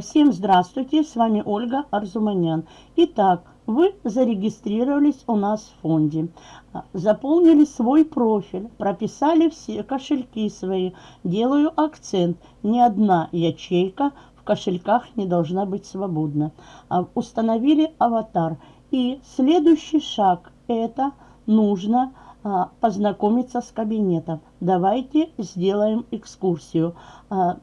Всем здравствуйте, с вами Ольга Арзуманян. Итак, вы зарегистрировались у нас в фонде, заполнили свой профиль, прописали все кошельки свои. Делаю акцент, ни одна ячейка в кошельках не должна быть свободна. А, установили аватар. И следующий шаг – это нужно а, познакомиться с кабинетом. Давайте сделаем экскурсию. А,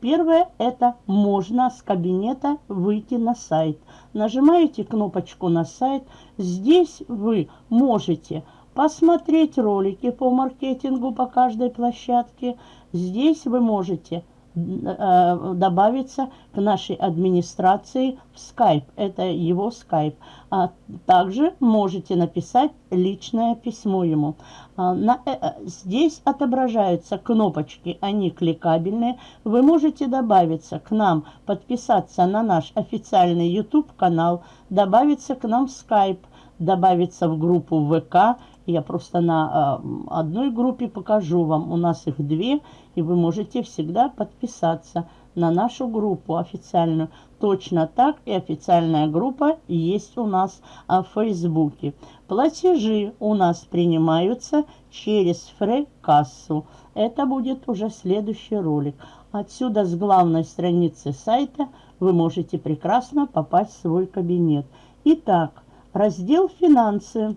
Первое – это можно с кабинета выйти на сайт. Нажимаете кнопочку на сайт. Здесь вы можете посмотреть ролики по маркетингу по каждой площадке. Здесь вы можете добавиться к нашей администрации в Skype. Это его Skype. А также можете написать личное письмо ему. А, на, э, э, здесь отображаются кнопочки, они кликабельные. Вы можете добавиться к нам, подписаться на наш официальный YouTube канал, добавиться к нам в Skype, добавиться в группу ВК я просто на э, одной группе покажу вам. У нас их две, и вы можете всегда подписаться на нашу группу официальную. Точно так и официальная группа есть у нас а, в Фейсбуке. Платежи у нас принимаются через фрей-кассу. Это будет уже следующий ролик. Отсюда с главной страницы сайта вы можете прекрасно попасть в свой кабинет. Итак, раздел «Финансы».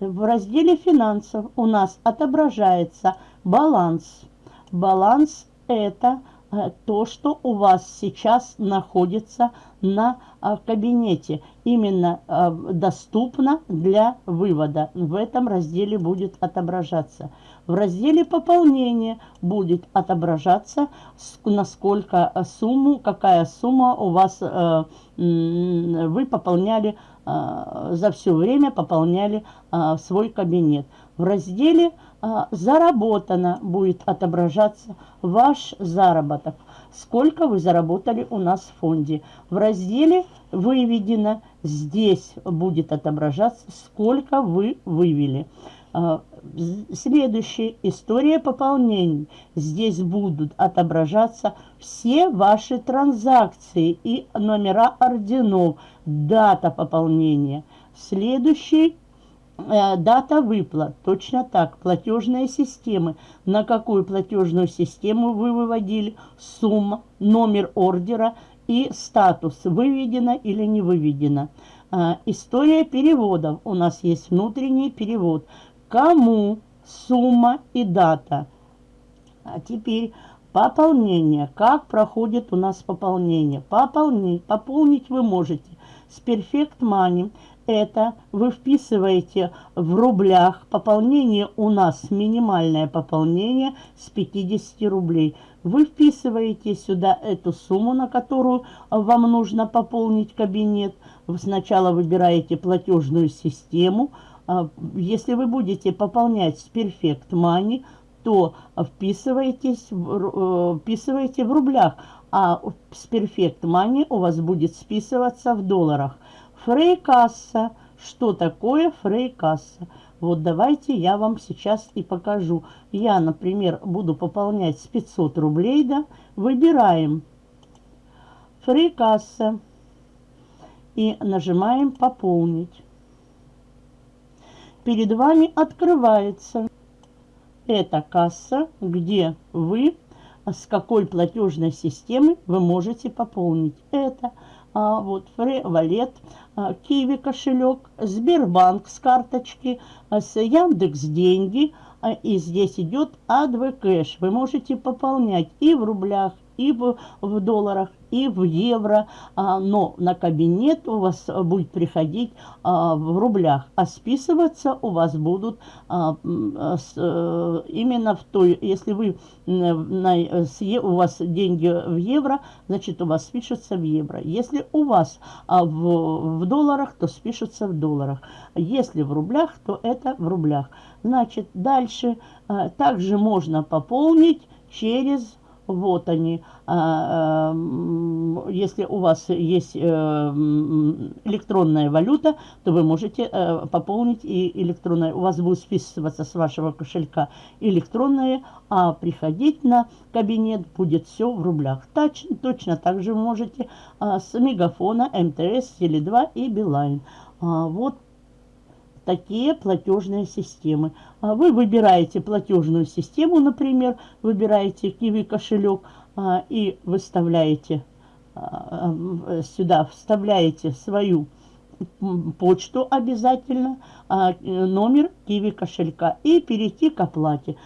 В разделе финансов у нас отображается баланс. Баланс – это э, то, что у вас сейчас находится на э, кабинете. Именно э, доступно для вывода. В этом разделе будет отображаться. В разделе пополнения будет отображаться, насколько сумму, какая сумма у вас вы пополняли а, за все время пополняли свой кабинет. В разделе «Заработано» будет отображаться ваш заработок. Сколько вы заработали у нас в фонде. В разделе «Выведено» здесь будет отображаться, сколько вы вывели. Следующая история пополнений. Здесь будут отображаться все ваши транзакции и номера орденов, дата пополнения. Следующий э, дата выплат. Точно так, платежные системы. На какую платежную систему вы выводили, сумма, номер ордера и статус, выведено или не выведено. Э, история переводов. У нас есть внутренний перевод. Кому, сумма и дата. А теперь пополнение. Как проходит у нас пополнение? Пополнить, пополнить вы можете с Perfect Money. Это вы вписываете в рублях. Пополнение у нас минимальное пополнение с 50 рублей. Вы вписываете сюда эту сумму, на которую вам нужно пополнить кабинет. Вы сначала выбираете платежную систему. А, если вы будете пополнять с Perfect Money, то вписывайтесь, э, вписывайте в рублях а с Perfect Money у вас будет списываться в долларах. Фрейкасса. Что такое фрейкасса? Вот давайте я вам сейчас и покажу. Я, например, буду пополнять с 500 рублей, да, выбираем фрейкасса и нажимаем «Пополнить». Перед вами открывается эта касса, где вы а с какой платежной системы вы можете пополнить. Это а, вот Фре Валет, а, Киви кошелек, Сбербанк с карточки, а, с Яндекс деньги. А, и здесь идет АДВ кэш. Вы можете пополнять и в рублях, и в, в долларах, и в евро, а, но на кабинет у вас будет приходить а, в рублях, а списываться у вас будут а, а, именно в той, если вы с, у вас деньги в евро, значит у вас спишутся в евро. Если у вас в, в долларах, то спишутся в долларах. Если в рублях, то это в рублях. Значит, дальше также можно пополнить через вот они. А, э, если у вас есть э, электронная валюта, то вы можете э, пополнить и электронная. У вас будет списываться с вашего кошелька электронные, а приходить на кабинет будет все в рублях. Точно, точно так же можете а, с Мегафона, МТС, Теле2 и Билайн. Вот такие платежные системы. А вы выбираете платежную систему, например, выбираете Kiwi кошелек а, и выставляете а, сюда, вставляете свою почту обязательно, номер Kiwi кошелька и перейти к оплате.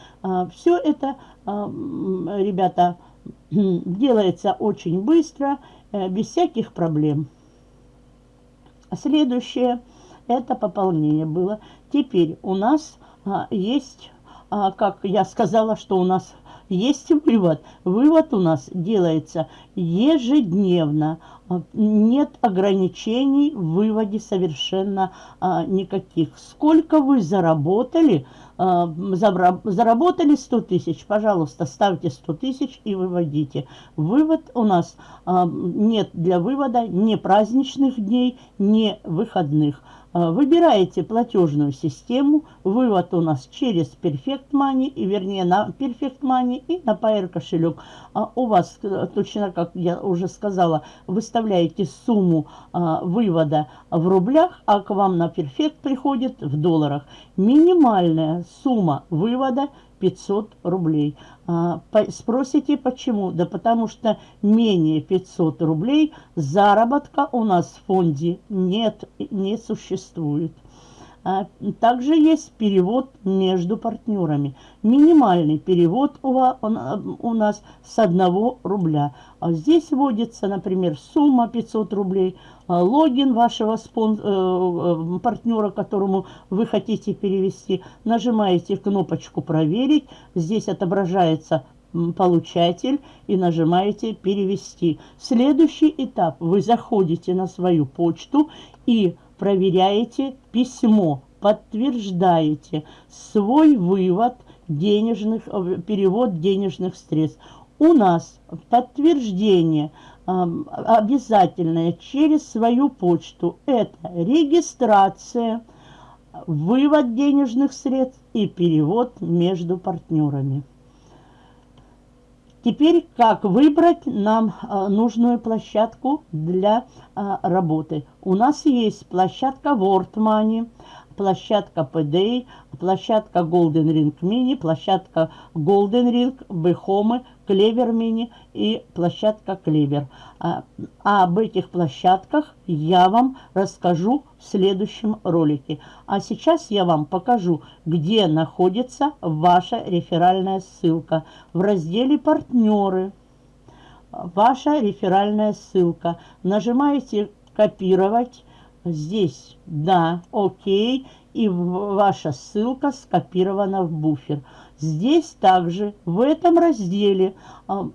Все это, ребята, делается очень быстро, э, без всяких проблем. Следующее – это пополнение было. Теперь у нас а, есть, а, как я сказала, что у нас есть вывод. Вывод у нас делается ежедневно. А, нет ограничений в выводе совершенно а, никаких. Сколько вы заработали, заработали 100 тысяч, пожалуйста, ставьте 100 тысяч и выводите. Вывод у нас а, нет для вывода ни праздничных дней, ни выходных. А, выбираете платежную систему. Вывод у нас через Perfect Money, и вернее на Perfect Money и на Pair кошелек. А у вас, э, точно как я уже сказала, выставляете сумму а, вывода в рублях, а к вам на Perfect приходит в долларах. Минимальная сумма вывода 500 рублей. А, спросите, почему? Да потому что менее 500 рублей заработка у нас в фонде нет, не существует. А, также есть перевод между партнерами. Минимальный перевод у нас с 1 рубля. А здесь вводится, например, сумма 500 рублей, а, логин вашего спон... Э, э, партнера, которому вы хотите перевести. Нажимаете кнопочку «Проверить». Здесь отображается получатель и нажимаете «Перевести». Следующий этап. Вы заходите на свою почту и проверяете письмо, подтверждаете свой вывод денежных, э, перевод денежных средств. У нас подтверждение обязательное через свою почту. Это регистрация, вывод денежных средств и перевод между партнерами. Теперь как выбрать нам а, нужную площадку для а, работы? У нас есть площадка WordMoney, площадка PDA, площадка Golden Ring Mini, площадка Golden Ring, Behome, Клевер Мини и площадка Клевер. А, а об этих площадках я вам расскажу в следующем ролике. А сейчас я вам покажу, где находится ваша реферальная ссылка. В разделе «Партнеры» ваша реферальная ссылка. Нажимаете «Копировать». Здесь «Да», «Окей» и ваша ссылка скопирована в буфер. Здесь также в этом разделе а,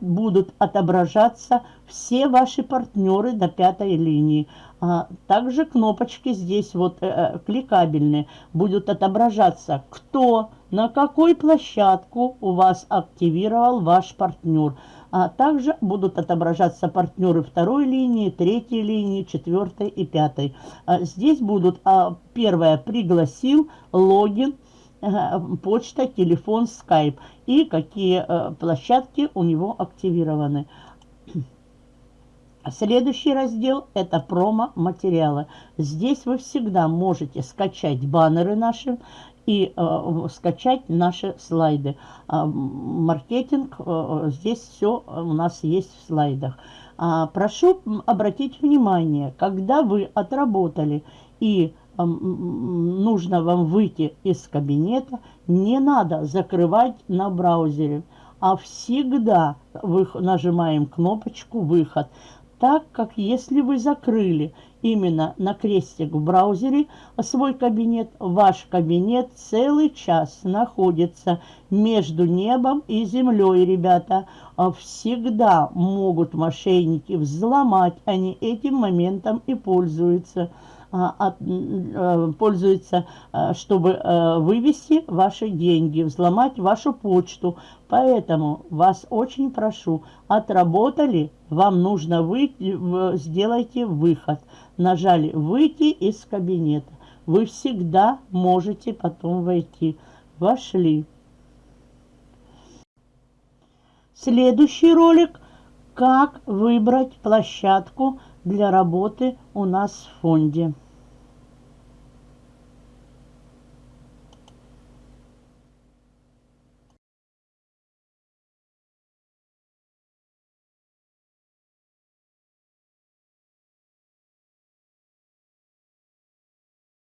будут отображаться все ваши партнеры до пятой линии. А, также кнопочки здесь вот э, э, кликабельные будут отображаться, кто на какой площадку у вас активировал ваш партнер. А также будут отображаться партнеры второй линии, третьей линии, четвертой и пятой. А, здесь будут а, первое пригласил, логин, почта, телефон, скайп и какие э, площадки у него активированы. Следующий раздел – это промо-материалы. Здесь вы всегда можете скачать баннеры наши и э, скачать наши слайды. Э, маркетинг, э, здесь все у нас есть в слайдах. А, прошу обратить внимание, когда вы отработали и нужно вам выйти из кабинета, не надо закрывать на браузере, а всегда нажимаем кнопочку «Выход», так как если вы закрыли именно на крестик в браузере свой кабинет, ваш кабинет целый час находится между небом и землей, ребята. А всегда могут мошенники взломать, они этим моментом и пользуются. А, э, пользуется, э, чтобы вывести ваши деньги, взломать вашу почту. Поэтому вас очень прошу, отработали, вам нужно выйти, сделайте выход. Нажали «Выйти из кабинета». Вы всегда можете потом войти. Вошли. Следующий ролик «Как выбрать площадку для работы у нас в фонде».